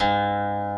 Música